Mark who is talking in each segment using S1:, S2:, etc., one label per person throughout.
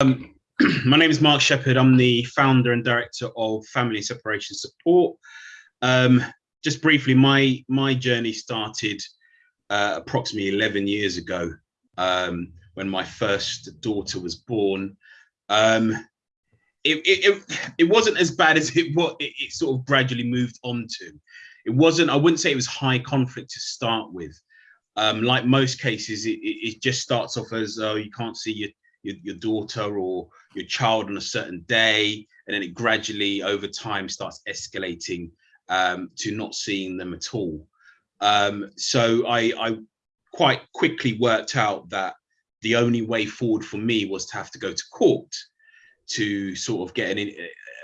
S1: Um, my name is Mark Shepherd. I'm the founder and director of Family Separation Support. Um, just briefly, my my journey started uh, approximately 11 years ago um, when my first daughter was born. Um, it, it, it, it, wasn't as bad as it what it, it, sort of gradually moved on to. It wasn't, I wouldn't say it was high conflict to start with. Um, like most cases, it, it, just starts off as, oh, you can't see your, your, your daughter or your child on a certain day. And then it gradually over time starts escalating um, to not seeing them at all. Um, so I, I quite quickly worked out that the only way forward for me was to have to go to court to sort of get an,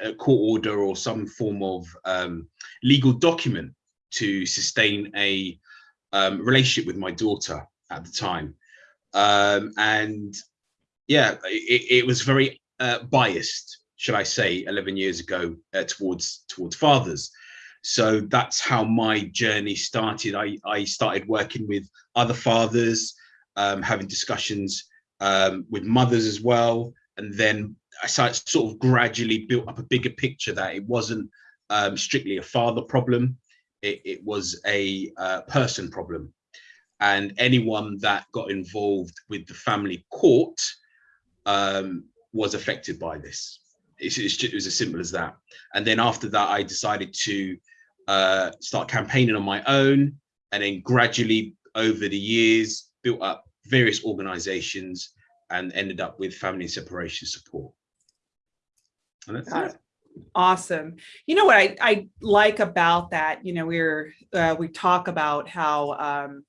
S1: a court order or some form of um, legal document to sustain a um, relationship with my daughter at the time. Um, and yeah, it, it was very uh, biased, should I say, 11 years ago uh, towards towards fathers. So that's how my journey started. I, I started working with other fathers, um, having discussions um, with mothers as well. And then I sort of gradually built up a bigger picture that it wasn't um, strictly a father problem. It, it was a uh, person problem. And anyone that got involved with the family court um, was affected by this. It's, it's just, it was as simple as that. And then after that, I decided to uh, start campaigning on my own, and then gradually over the years built up various organizations and ended up with family separation support.
S2: And that's it. Awesome. You know what I, I like about that, you know, we're, uh, we talk about how um,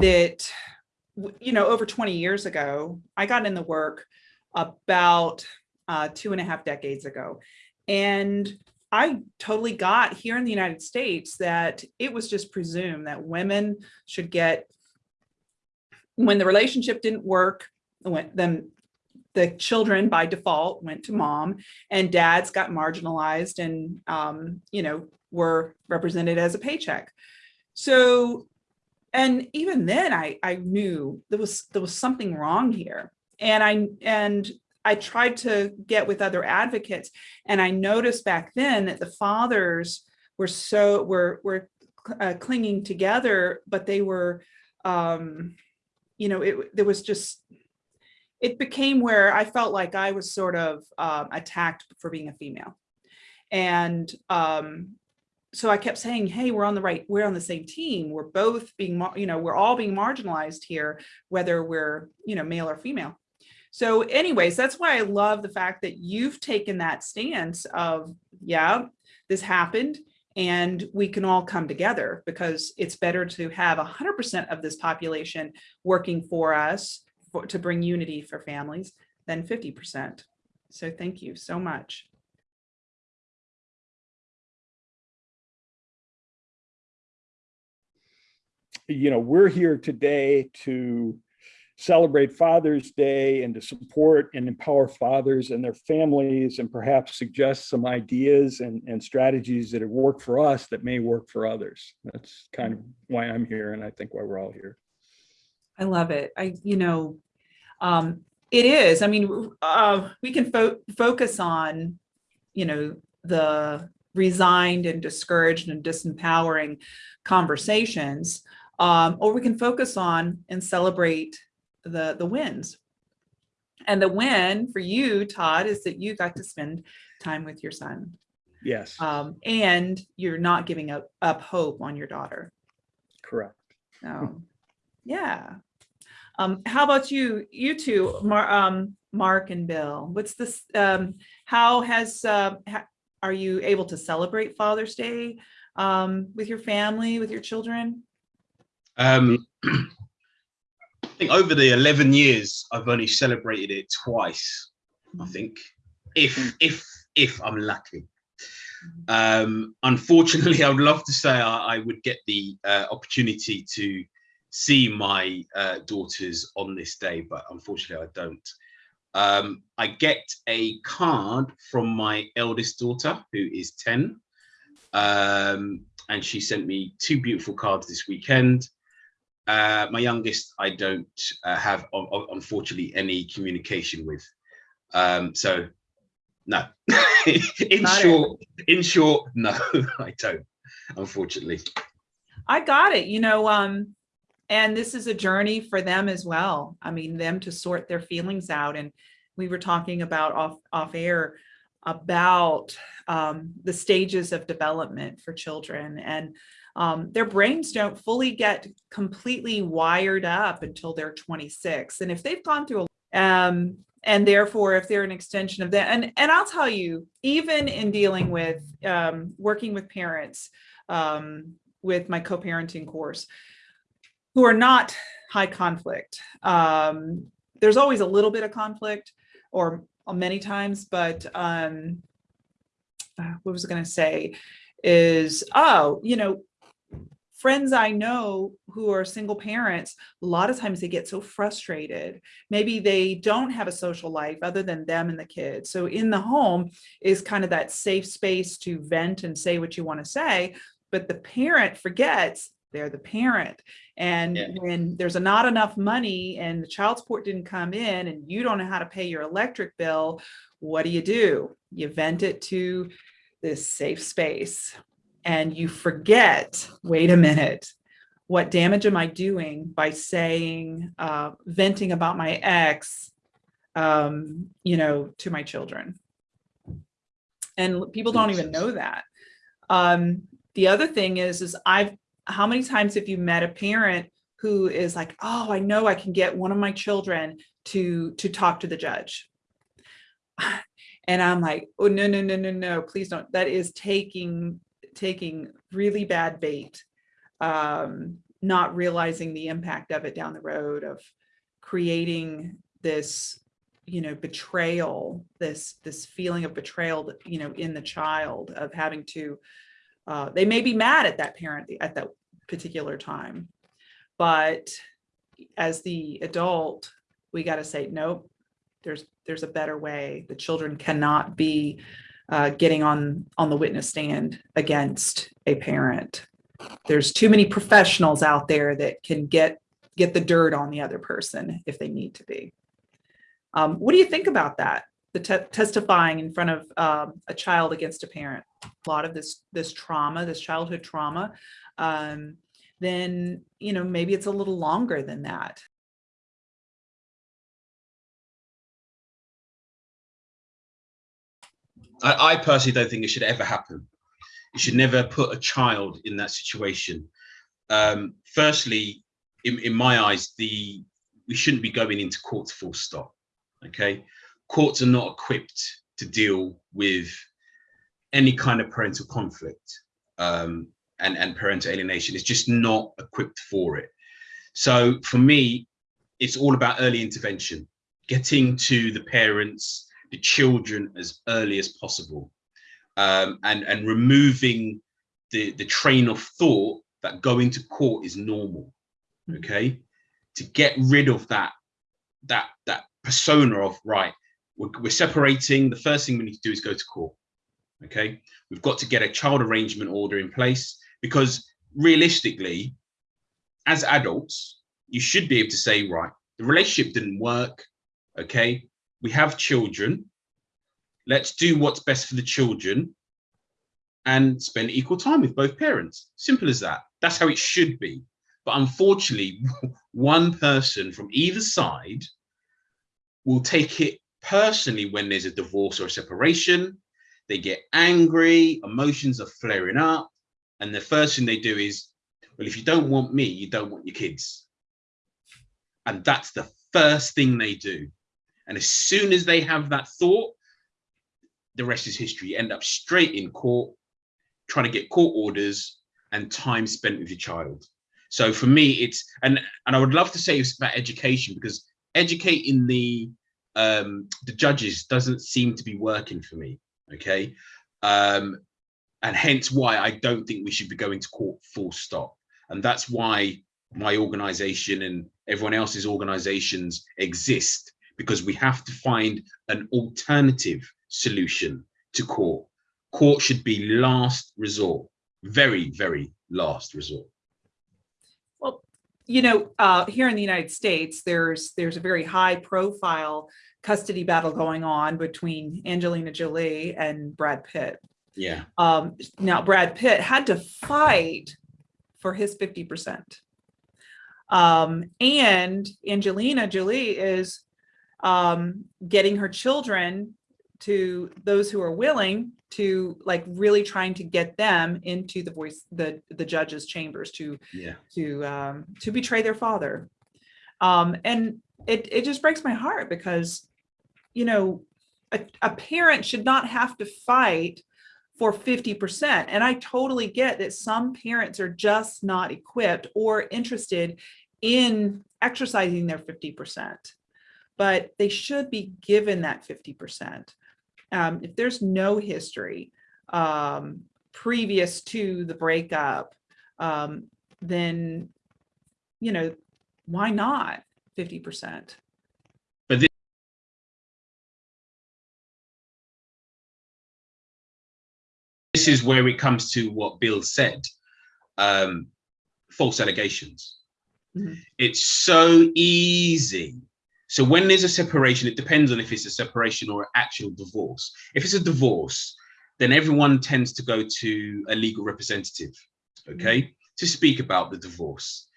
S2: that, you know, over 20 years ago, I got in the work about uh, two and a half decades ago. And I totally got here in the United States that it was just presumed that women should get, when the relationship didn't work, then the children by default went to mom and dads got marginalized and, um, you know, were represented as a paycheck. So, and even then I, I knew there was, there was something wrong here. And I, and I tried to get with other advocates and I noticed back then that the fathers were so were were uh, clinging together, but they were, um, you know, it there was just it became where I felt like I was sort of um, attacked for being a female, and um, so I kept saying, hey, we're on the right, we're on the same team. We're both being, you know, we're all being marginalized here, whether we're, you know, male or female. So anyways, that's why I love the fact that you've taken that stance of, yeah, this happened and we can all come together because it's better to have 100% of this population working for us for, to bring unity for families than 50%. So thank you so much.
S3: You know, we're here today to celebrate Father's Day and to support and empower fathers and their families and perhaps suggest some ideas and, and strategies that have worked for us that may work for others. That's kind of why I'm here and I think why we're all here.
S2: I love it. I, you know, um, it is, I mean, uh, we can fo focus on, you know, the resigned and discouraged and disempowering conversations, um, or we can focus on and celebrate the, the wins. And the win for you, Todd, is that you got to spend time with your son.
S3: Yes.
S2: Um, and you're not giving up, up hope on your daughter.
S3: Correct.
S2: So, yeah. Um, how about you, you two, Mar um, Mark and Bill? What's this? Um, how has uh, ha are you able to celebrate Father's Day um, with your family, with your children?
S1: Um, think over the 11 years, I've only celebrated it twice, I mm. think, if, mm. if, if I'm lucky. Mm. Um, unfortunately, I would love to say I, I would get the uh, opportunity to see my uh, daughters on this day, but unfortunately I don't. Um, I get a card from my eldest daughter, who is 10, um, and she sent me two beautiful cards this weekend. Uh, my youngest, I don't uh, have, unfortunately, any communication with. Um, so no, in
S2: Got it.
S1: short, in short, no, I don't, unfortunately.
S2: I got it, you know, um, and this is a journey for them as well. I mean, them to sort their feelings out. And we were talking about off, off air about um, the stages of development for children and um, their brains don't fully get completely wired up until they're 26. And if they've gone through, a, um, and therefore if they're an extension of that, and, and I'll tell you, even in dealing with um, working with parents, um, with my co-parenting course who are not high conflict. Um, there's always a little bit of conflict or many times, but um, uh, what was I going to say is, oh, you know, friends I know who are single parents, a lot of times they get so frustrated. Maybe they don't have a social life other than them and the kids. So in the home is kind of that safe space to vent and say what you want to say but the parent forgets they're the parent. And
S1: Yeah.
S2: when there's a not enough money and the child support didn't come in and you don't know how to pay your electric bill, what do you do? You vent it to this safe space and you forget, wait a minute, what damage am I doing by saying, uh, venting about my ex, um, you know, to my children? And people don't even know that. Um, the other thing is, is I've, how many times have you met a parent who is like, oh, I know I can get one of my children to, to talk to the judge. And I'm like, oh, no, no, no, no, no, please don't. That is taking, taking really bad bait. Um, not realizing the impact of it down the road of creating this, you know, betrayal, this, this feeling of betrayal, you know, in the child of having to, uh, they may be mad at that parent at that particular time, but as the adult, we got to say, nope, there's, there's a better way. The children cannot be uh, getting on, on the witness stand against a parent. There's too many professionals out there that can get, get the dirt on the other person if they need to be. Um, what do you think about that? The te testifying in front of um, a child against a parent, a lot of this, this trauma, this childhood trauma, um, then, you know, maybe it's a little longer than that.
S1: I, I personally don't think it should ever happen. You should never put a child in that situation. Um, firstly, in, in my eyes, the we shouldn't be going into courts full stop. Okay, courts are not equipped to deal with any kind of parental conflict um, and and parental alienation. It's just not equipped for it. So for me, it's all about early intervention, getting to the parents, the children as early as possible, um, and and removing the the train of thought that going to court is normal. Okay, to get rid of that that that persona of right, we're, we're separating. The first thing we need to do is go to court. Okay, we've got to get a child arrangement order in place because realistically, as adults, you should be able to say, right, the relationship didn't work. Okay, we have children. Let's do what's best for the children and spend equal time with both parents. Simple as that. That's how it should be. But unfortunately, one person from either side will take it personally when there's a divorce or a separation. They get angry, emotions are flaring up. And the first thing they do is, well, if you don't want me, you don't want your kids. And that's the first thing they do. And as soon as they have that thought, the rest is history. You end up straight in court, trying to get court orders and time spent with your child. So for me, it's, and, and I would love to say it's about education because educating the, um, the judges doesn't seem to be working for me, okay? Um, and hence why I don't think we should be going to court full stop. And that's why my organization and everyone else's organizations exist because we have to find an alternative solution to court. Court should be last resort, very, very last resort.
S2: Well, you know, uh, here in the United States, there's there's a very high profile custody battle going on between Angelina Jolie and Brad Pitt.
S1: Yeah.
S2: Um, now Brad Pitt had to fight for his 50%. Um, and Angelina Jolie is um, getting her children to those who are willing to like really trying to get them into the voice the the judge's chambers to
S1: Yeah.
S2: to um, to betray their father. Um, and it it just breaks my heart because you know a, a parent should not have to fight for 50%. And I totally get that some parents are just not equipped or interested in exercising their 50%, but they should be given that 50%. Um, if there's no history um, previous to the breakup, um, then, you know, why not 50%?
S1: But this is where it comes to what Bill said, um, false allegations.
S2: Mhm.
S1: It's so easy. So when there's a separation, it depends on if it's a separation or an actual divorce. If it's a divorce, then everyone tends to go to a legal representative, okay, mm. to speak about the divorce.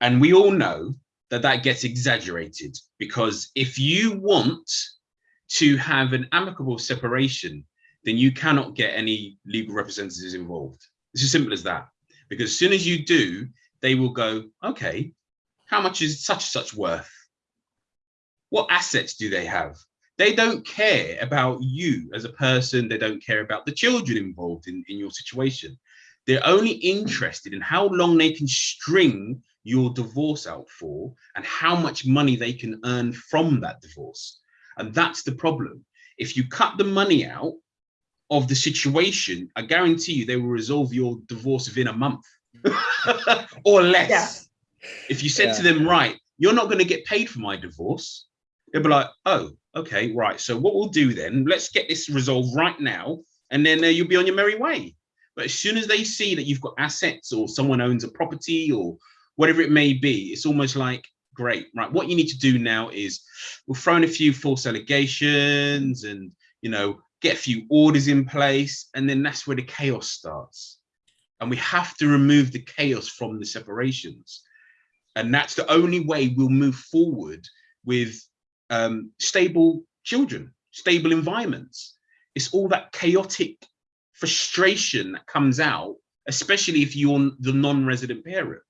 S1: And we all know that that gets exaggerated because if you want to have an amicable separation, then you cannot get any legal representatives involved. It's as simple as that. Because as soon as you do, they will go, okay, how much is such and such worth? What assets do they have? They don't care about you as a person. They don't care about the children involved in, in your situation. They're only interested in how long they can string your divorce out for and how much money they can earn from that divorce. And that's the problem. If you cut the money out, of the situation, I guarantee you they will resolve your divorce within a month or less.
S2: Yeah.
S1: If you said to them, right, you're not going to get paid for my divorce, they'll be like, oh, okay, right. So what we'll do then, let's get this resolved right now, and then uh, you'll be on your merry way. But as soon as they see that you've got assets or someone owns a property or whatever it may be, it's almost like, great, right? What you need to do now is we'll throw in a few false allegations and, you know, get a few orders in place, and then that's where the chaos starts. And we have to remove the chaos from the separations. And that's the only way we'll move forward with um, stable children, stable environments. It's all that chaotic frustration that comes out, especially if you're the non-resident parent,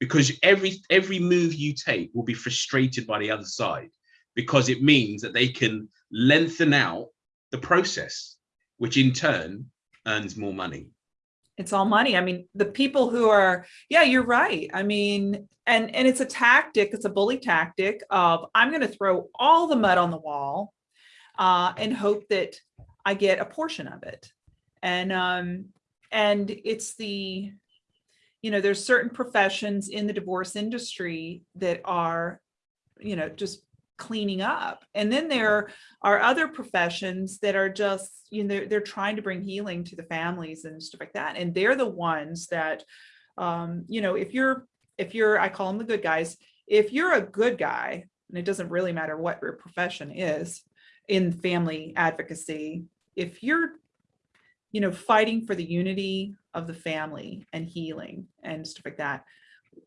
S1: because every every move you take will be frustrated by the other side, because it means that they can lengthen out the process, which in turn earns more money.
S2: It's all money. I mean, the people who are, yeah, you're right. I mean, and and it's a tactic, it's a bully tactic of I'm going to throw all the mud on the wall uh, and hope that I get a portion of it. And um, and it's the, you know, there's certain professions in the divorce industry that are, you know, just cleaning up. And then there are other professions that are just, you know, they're, they're trying to bring healing to the families and stuff like that. And they're the ones that, um, you know, if you're, if you're, I call them the good guys, if you're a good guy, and it doesn't really matter what your profession is in family advocacy, if you're, you know, fighting for the unity of the family and healing and stuff like that,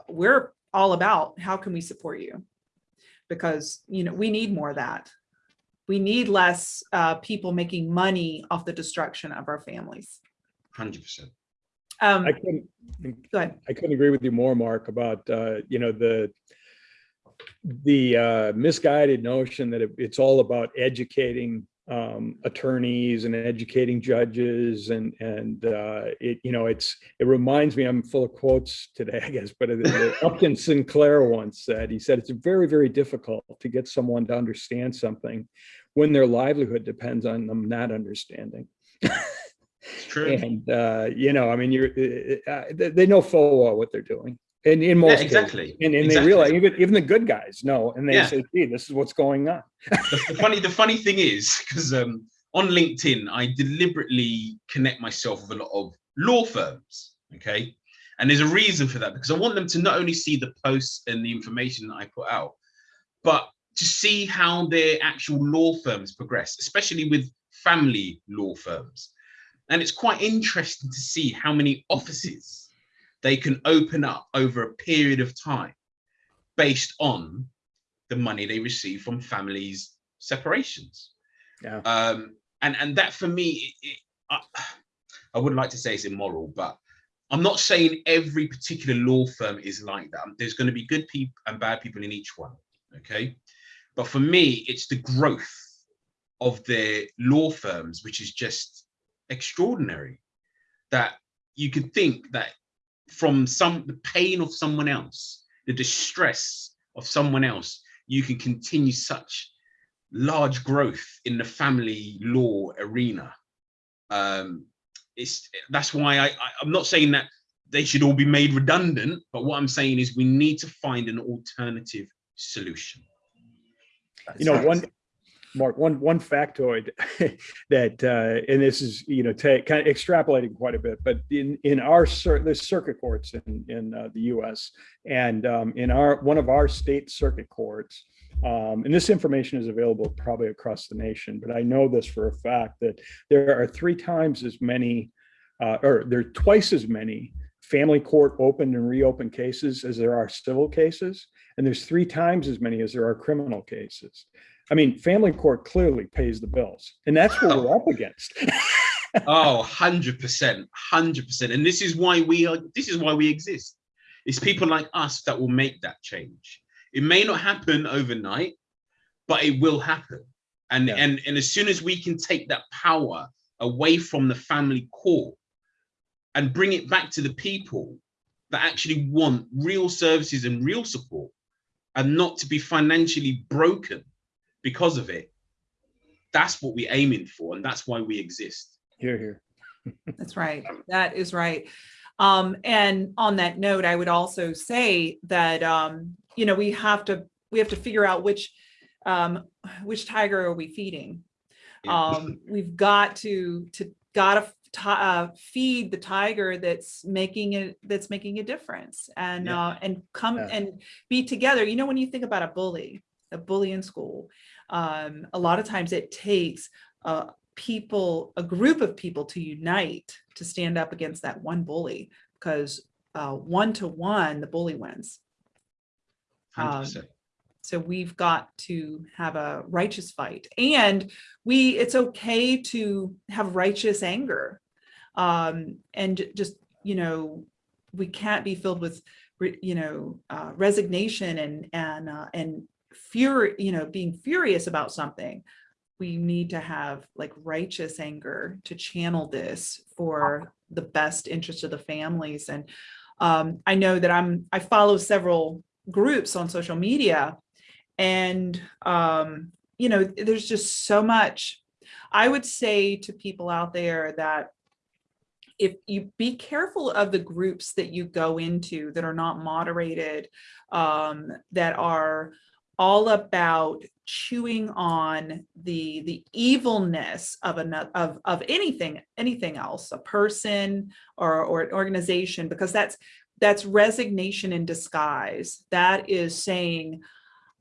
S2: we're all about how can we support you? Because you know we need more of that. We need less uh, people making money off the destruction of our families.
S1: 100%.
S2: Um,
S3: I couldn't,
S2: go ahead.
S3: I couldn't agree with you more, Mark, about, uh, you know, the, the uh, misguided notion that it- it's all about educating um, attorneys and educating judges and, and uh, it, you know, it's, it reminds me, I'm full of quotes today, I guess, but uh, Upton Sinclair once said, he said, it's very, very difficult to get someone to understand something when their livelihood depends on them not understanding.
S1: It's true.
S3: And, uh, you know, I mean, you're, uh, uh, they they know full well what they're doing. And in most cases.
S1: exactly,
S3: And, and they realize, even, even the good guys know, and they
S1: Yeah.
S3: say, gee, this is what's going on.
S1: the, the funny the funny thing is because um on linkedin i deliberately connect myself with a lot of law firms okay and there's a reason for that because i want them to not only see the posts and the information that i put out but to see how their actual law firms progress, especially with family law firms. And it's quite interesting to see how many offices they can open up over a period of time based on the money they receive from families separations.
S3: Yeah.
S1: Um, and, and that for me, it, I, I wouldn't like to say it's immoral, but I'm not saying every particular law firm is like that. There's going to be good people and bad people in each one. Okay. But for me, it's the growth of the law firms, which is just extraordinary that you could think that from some the pain of someone else, the distress of someone else, you can continue such large growth in the family law arena. Um, it's that's why I, I I'm not saying that they should all be made redundant, but what I'm saying is we need to find an alternative solution.
S3: you know, one Mark, one one factoid that, uh, and this is you know kind of extrapolating quite a bit, but in in our cir the circuit courts in in uh, the U.S. and um, in our one of our state circuit courts, um, and this information is available probably across the nation, but I know this for a fact that there are three times as many, uh, or there are twice as many family court opened and reopened cases as there are civil cases, and there's three times as many as there are criminal cases. I mean, family court clearly pays the bills, and that's what we're up against.
S1: oh, 100%, 100%. And this is why we are, this is why we exist. It's people like us that will make that change. It may not happen overnight, but it will happen. And, yeah. and, and as soon as we can take that power away from the family court and bring it back to the people that actually want real services and real support and not to be financially broken because of it, that's what we're aiming for. And that's why we exist.
S3: Here, here.
S2: that's right. That is right. Um, and on that note, I would also say that, um, you know, we have to, we have to figure out which, um, which tiger are we feeding? Um, we've got to, to, gotta uh, feed the tiger that's making it, that's making a difference and, yeah. uh, and come yeah. and be together. You know, when you think about a bully, a bully in school, um, a lot of times it takes uh, people, a group of people to unite to stand up against that one bully because uh, one to one, the bully wins. Um, so we've got to have a righteous fight. And we, it's okay to have righteous anger. Um, and just, you know, we can't be filled with, you know, uh, resignation and, and, uh, and fury, you know, being furious about something, we need to have like righteous anger to channel this for the best interest of the families. And um, I know that I'm, I follow several groups on social media and, um, you know, there's just so much, I would say to people out there that if you be careful of the groups that you go into that are not moderated, um, that are all about chewing on the the evilness of another of of anything anything else a person or or an organization because that's that's resignation in disguise. That is saying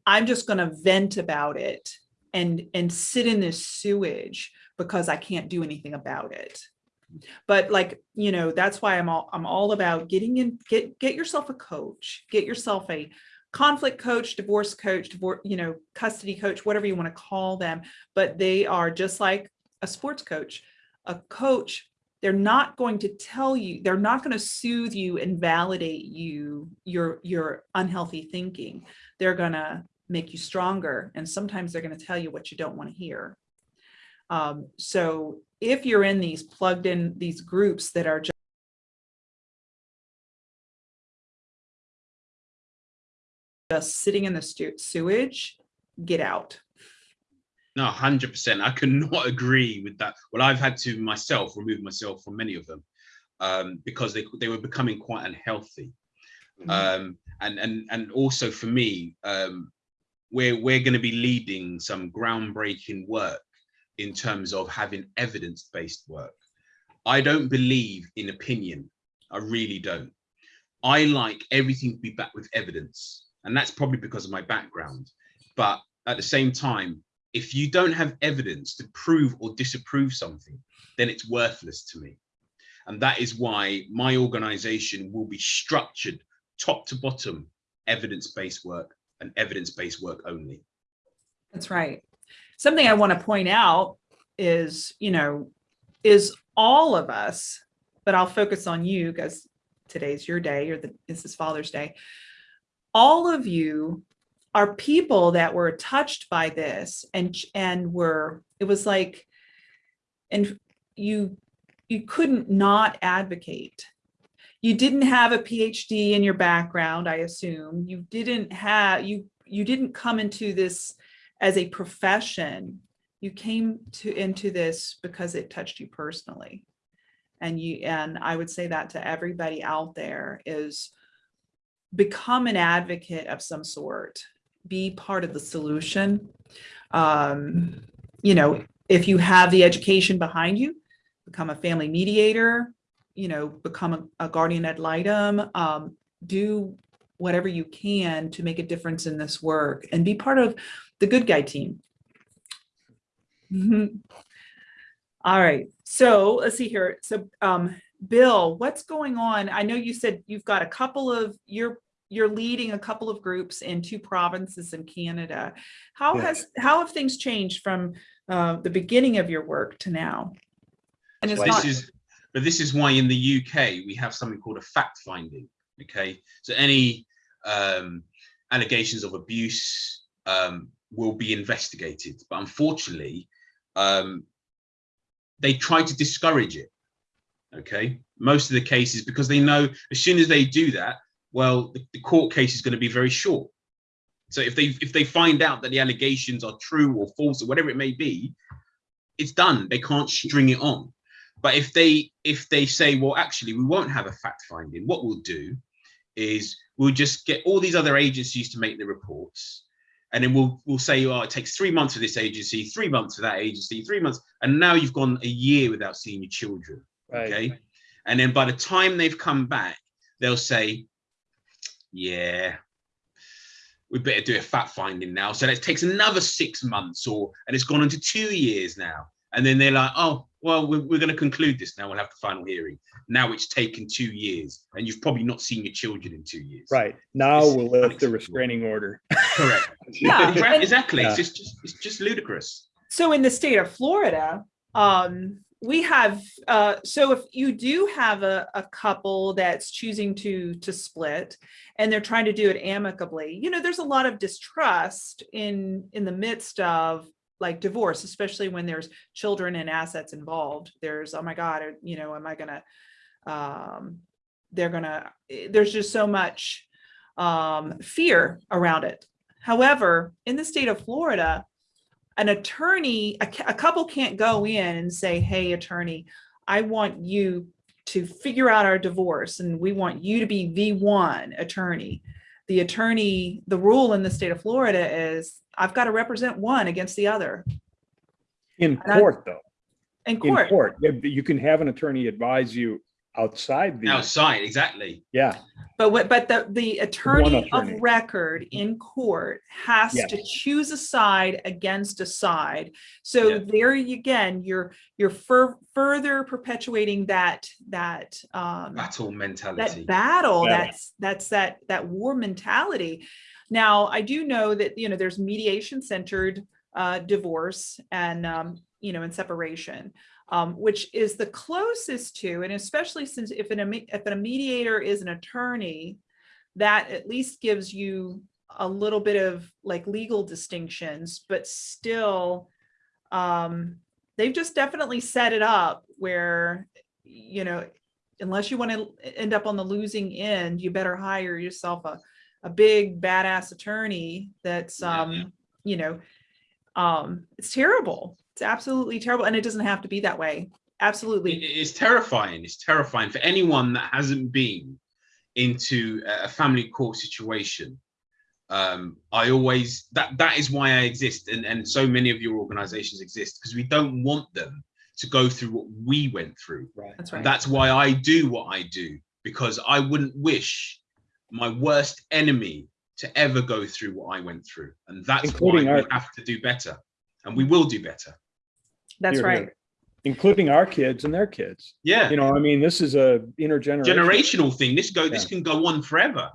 S2: i'm just going to vent about it and and sit in this sewage because i can't do anything about it. But like you know that's why i'm all i'm all about getting in get get yourself a coach get yourself a conflict coach, divorce coach, divorce, you know, custody coach, whatever you want to call them, but they are just like a sports coach. A coach, they're not going to tell you, they're not going to soothe you and validate you, your, your unhealthy thinking. They're going to make you stronger. And sometimes they're going to tell you what you don't want to hear. Um, so if you're in these plugged in these groups that are just just sitting in the sewage, get out.
S1: No, 100%. I could not agree with that. Well, I've had to myself remove myself from many of them um, because they, they were becoming quite unhealthy. Mm -hmm. um, and, and, and also for me, um, we're, we're going to be leading some groundbreaking work in terms of having evidence-based work. I don't believe in opinion. I really don't. I like everything to be backed with evidence and that's probably because of my background. But at the same time, if you don't have evidence to prove or disapprove something, then it's worthless to me. And that is why my organization will be structured top to bottom, evidence-based work and evidence-based work only.
S2: That's right. Something I want to point out is, you know, is all of us, but I'll focus on you because today's your day or the, this is Father's Day. All of you are people that were touched by this and and were it was like and you you couldn't not advocate. You didn't have a phd in your background i assume. You didn't have you you didn't come into this as a profession. You came to into this because it touched you personally. And you and i would say that to everybody out there is become an advocate of some sort be part of the solution. Um, you know, if you have the education behind you, become a family mediator, you know, become a, a guardian ad litem, um, do whatever you can to make a difference in this work and be part of the good guy team. Mm -hmm. All right, so let's see here. So um, Bill, what's going on? I know you said you've got a couple of, you're you're leading a couple of groups in two provinces in Canada. How has how have things changed from uh, the beginning of your work to now?
S1: And it's well, not, this is, but this is why in the UK we have something called a fact finding. Okay, so any um, allegations of abuse um, will be investigated, but unfortunately, um, they try to discourage it. Okay, most of the cases because they know as soon as they do that, well, the, the court case is going to be very short. So if they if they find out that the allegations are true or false or whatever it may be, it's done. They can't string it on. But if they if they say, well, actually, we won't have a fact finding, what we'll do is we'll just get all these other agencies to make the reports. And then we'll we'll say, oh, it takes three months for this agency, three months for that agency, three months, and now you've gone a year without seeing your children. Right. Okay. And then by the time they've come back, they'll say, yeah, we better do a fact finding now. So it takes another six months or, and it's gone into two years now. And then they're like, oh, well, we're, we're going to conclude this now. We'll have the final hearing. Now it's taken two years and you've probably not seen your children in two years.
S3: Right. Now it's we'll lift the restraining order.
S1: Correct. yeah, exactly. Yeah. It's just, it's just ludicrous.
S2: So in the state of Florida, um, we have uh, so if you do have a, a couple that's choosing to to split and they're trying to do it amicably you know there's a lot of distrust in in the midst of like divorce especially when there's children and assets involved. There's oh my god you know am i gonna um they're gonna there's just so much um fear around it. However in the state of florida an attorney, a, a couple can't go in and say, hey, attorney, I want you to figure out our divorce and we want you to be the one attorney. The attorney, the rule in the state of Florida is I've got to represent one against the other.
S3: In court, though.
S2: In court.
S3: In court. You can have an attorney advise you outside the
S1: outside exactly.
S3: Yeah.
S2: But what but the the attorney, attorney, of record in court has yes. to choose a side against a side. So yeah. there again you're you're fur further perpetuating that that um
S1: battle mentality.
S2: that battle yeah. that's that's that that war mentality. Now i do know that you know there's mediation centered uh divorce and um you know and separation um, which is the closest to, and especially since if an, if a mediator is an attorney, that at least gives you a little bit of like legal distinctions, but still, um, they've just definitely set it up where, you know, unless you want to end up on the losing end, you better hire yourself a, a big badass attorney that's, um, yeah. you know, um, it's terrible. It's absolutely terrible. And it doesn't have to be that way. Absolutely.
S1: It's terrifying. It's terrifying for anyone that hasn't been into a family court situation. Um, I always, that that is why I exist. And, and so many of your organizations exist because we don't want them to go through what we went through.
S2: Right. That's right.
S1: That's why I do what I do because I wouldn't wish my worst enemy to ever go through what I went through. And that's
S3: Including
S1: why we
S3: our-
S1: have to do better. And we will do better.
S2: That's
S3: Here,
S2: right.
S3: here. Including our kids and their kids.
S1: Yeah.
S3: You know, I mean, this is a intergenerational.
S1: Generational thing. This go this can go on forever.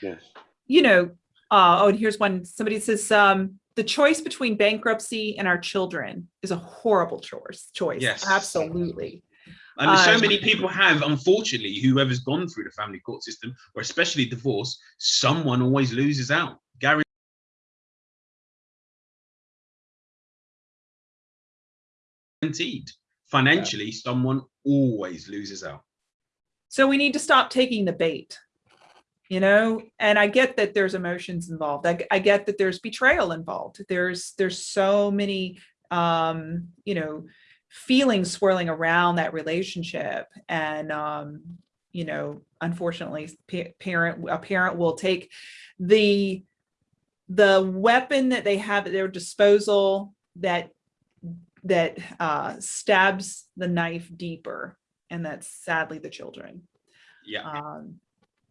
S4: Yes.
S2: You know, uh, oh, and here's one, somebody says, um, the choice between bankruptcy and our children is a horrible choice, choice.
S1: Yes.
S2: Absolutely.
S1: And so
S2: Um,
S1: many people have, unfortunately, whoever's gone through the family court system, or especially divorce, someone always loses out. Guaranteed. Financially, someone always loses out.
S2: So we need to stop taking the bait, you know, and I get that there's emotions involved. I, I get that there's betrayal involved. There's, there's so many, um, you know, feelings swirling around that relationship. And, um, you know, unfortunately, parent, a parent will take the, the weapon that they have at their disposal that, that, uh, stabs the knife deeper and that's sadly the children.
S1: Yeah.
S2: Um,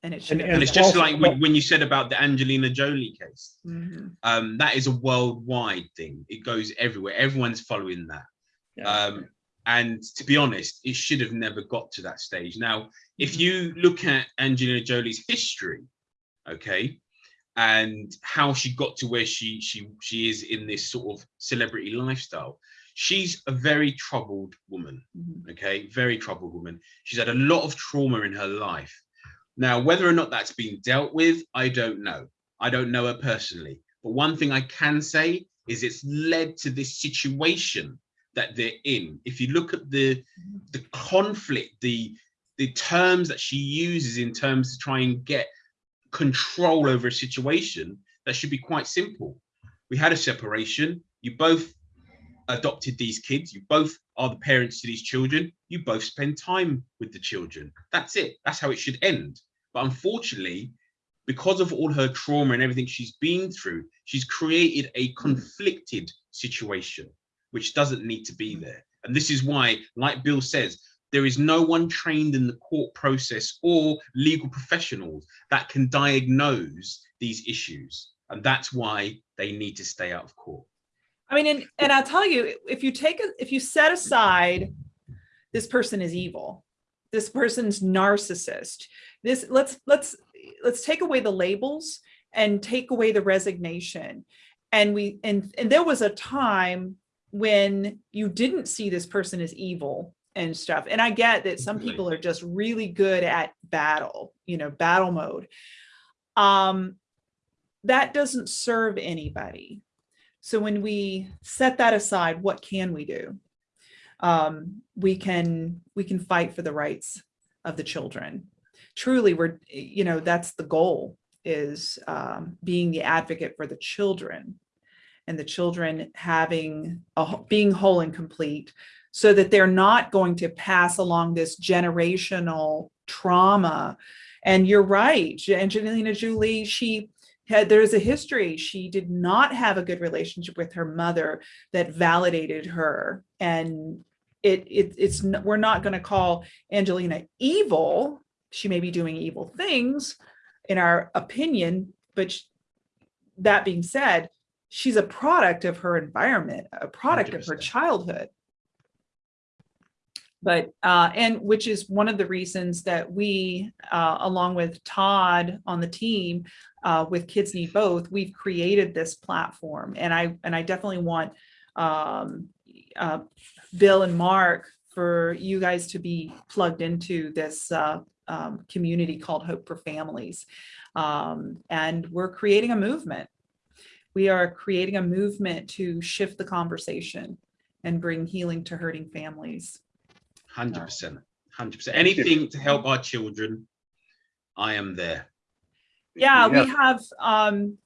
S2: and it
S3: And-
S2: should.
S1: and it's
S3: it's
S1: just
S3: also-
S1: like when, when you said about the Angelina Jolie case.
S2: Mhm.
S1: Um, that is a worldwide thing. It goes everywhere. Everyone's following that.
S3: Yeah.
S1: Um, and to be honest, it should have never got to that stage. Now, if you look at Angelina Jolie's history, okay, and how she got to where she she she is in this sort of celebrity lifestyle, she's a very troubled woman.
S2: Mhm.
S1: Okay, very troubled woman. She's had a lot of trauma in her life. Now, whether or not that's been dealt with, I don't know. I don't know her personally. But one thing I can say is it's led to this situation that they're in. If you look at the the conflict, the the terms that she uses in terms to try and get control over a situation, that should be quite simple. We had a separation. You both adopted these kids. You both are the parents to these children. You both spend time with the children. That's it. That's how it should end. But unfortunately, because of all her trauma and everything she's been through, she's created a conflicted situation, which doesn't need to be mm. there. And this is why, like Bill says, there is no one trained in the court process or legal professionals that can diagnose these issues. And that's why they need to stay out of court.
S2: I mean, and, and I'll tell you, if you take, a if you set aside, this person is evil, this person's narcissist, this, let's, let's, let's take away the labels and take away the resignation. And we, and, and there was a time when you didn't see this person as evil and stuff. And I get that some people are just really good at battle, you know, battle mode. Um, that doesn't serve anybody. So when we set that aside, what can we do? Um, we can we can fight for the rights of the children. Truly, we're you know that's the goal is um, being the advocate for the children, and the children having a, being whole and complete, so that they're not going to pass along this generational trauma. And you're right, Angelina Jolie, she had there's a history she did not have a good relationship with her mother that validated her. And it, it it's we're not going to call angelina evil. She may be doing evil things in our opinion but sh- that being said she's a product of her environment a product of her childhood but uh and which is one of the reasons that we uh along with todd on the team uh, with Kids Need Both, we've created this platform. And I, and I definitely want um, uh, Bill and Mark for you guys to be plugged into this uh, um, community called Hope for Families. Um, and we're creating a movement. We are creating a movement to shift the conversation and bring healing to hurting families.
S1: Hundred percent, hundred percent. Anything to help our children, I am there.
S2: Yeah, we have, um,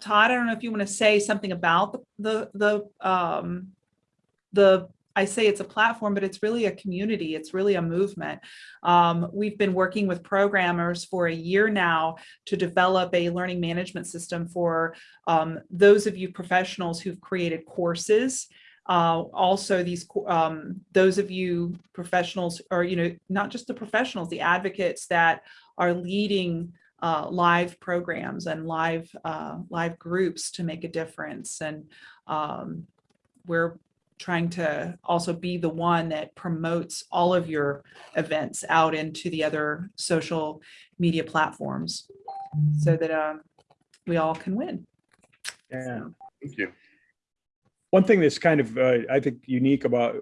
S2: Todd, I don't know if you want to say something about the, the, the, um, the, I say it's a platform, but it's really a community. It's really a movement. Um, we've been working with programmers for a year now to develop a learning management system for, um, those of you professionals who've created courses. Uh, also these, um, those of you professionals or, you know, not just the professionals, the advocates that are leading uh, live programs and live uh, live groups to make a difference. And um, we're trying to also be the one that promotes all of your events out into the other social media platforms so that um, we all can win.
S3: Yeah.
S1: Thank you.
S3: One thing that's kind of, uh, I think, unique about,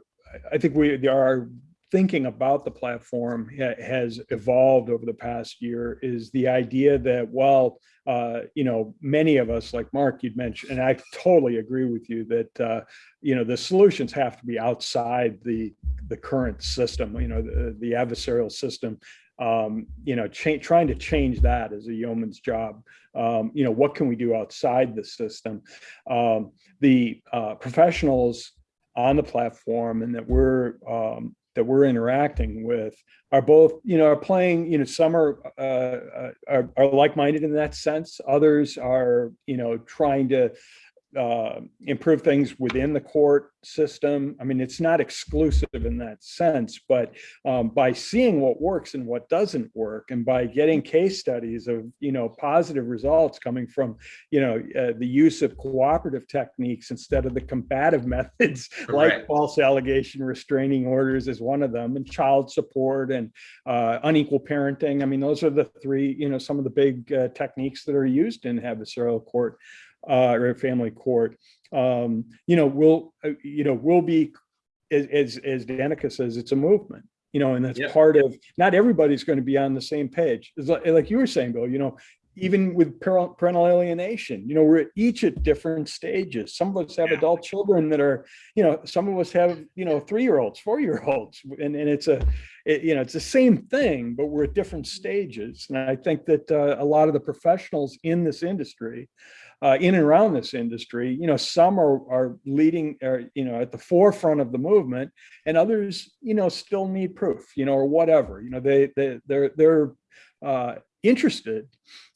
S3: I- think we, are thinking about the platform has evolved over the past year is the idea that, well, uh, you know, many of us, like Mark, you'd mentioned, and I totally agree with you that, uh, you know, the solutions have to be outside the, the current system, you know, the, the adversarial system. Um, you know, trying to change that is a yeoman's job. Um, you know, what can we do outside the system? Um, the uh, professionals on the platform and that we're um, that we're interacting with are both you know are playing you know some are uh, uh, are, are like-minded in that sense others are you know trying to uh, improve things within the court system. I mean, it's not exclusive in that sense, but um, by seeing what works and what doesn't work, and by getting case studies of you know positive results coming from you know uh, the use of cooperative techniques instead of the combative methods like false allegation restraining orders is one of them, and child support and uh, unequal parenting. I mean, those are the three you know some of the big uh, techniques that are used in adversarial court uh, or family court, um, you know, will, uh, you know, we'll be, as, as, as Danica says, it's a movement, you know, and that's
S1: Yeah.
S3: part of, not everybody's going to be on the same page. Like, like you were saying, Bill, you know, even with parental parental alienation, you know, we're at each at different stages. Some of us have
S1: Yeah.
S3: adult children that are, you know, some of us have, you know, three-year-olds, four-year-olds, and, and it's a, it, you know, it's the same thing, but we're at different stages. And I think that uh, a lot of the professionals in this industry, uh, in and around this industry, you know, some are, are leading, are, you know, at the forefront of the movement and others, you know, still need proof, you know, or whatever, you know, they, they, they're, they're uh, interested,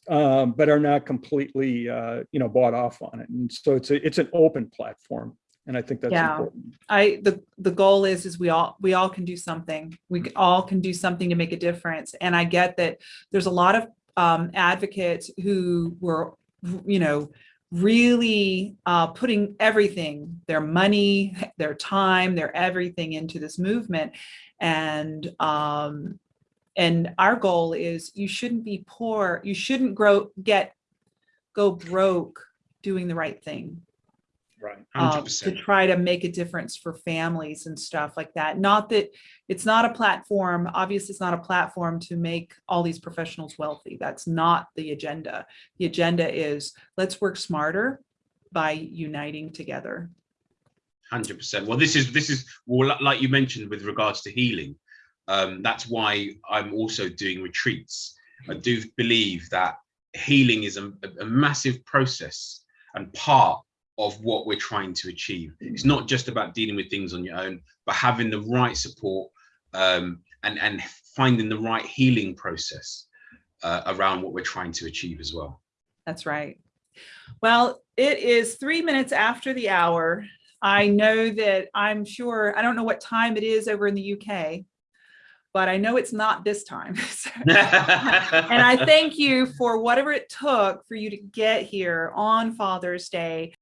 S3: um, but are not completely, uh, you know, bought off on it. And so it's a, it's an open platform. And I think that's
S2: Yeah.
S3: important.
S2: I, the, the goal is, is we all, we all can do something. We all can do something to make a difference. And I get that there's a lot of um, advocates who were, you know, really uh, putting everything, their money, their time, their everything into this movement. And, um, and our goal is you shouldn't be poor. You shouldn't grow, get, go broke doing the right thing
S3: Right.
S2: um, to try to make a difference for families and stuff like that. Not that it's not a platform, obviously it's not a platform to make all these professionals wealthy. That's not the agenda. The agenda is let's work smarter by uniting together.
S1: Hundred percent. Well, this is this is well, like you mentioned with regards to healing. Um, that's why I'm also doing retreats. I do believe that healing is a, a massive process and part of what we're trying to achieve. It's not just about dealing with things on your own, but having the right support um, and and finding the right healing process uh, around what we're trying to achieve as well.
S2: That's right. Well, it is three minutes after the hour. I know that I'm sure, I don't know what time it is over in the UK, but I know it's not this time. And I thank you for whatever it took for you to get here on Father's Day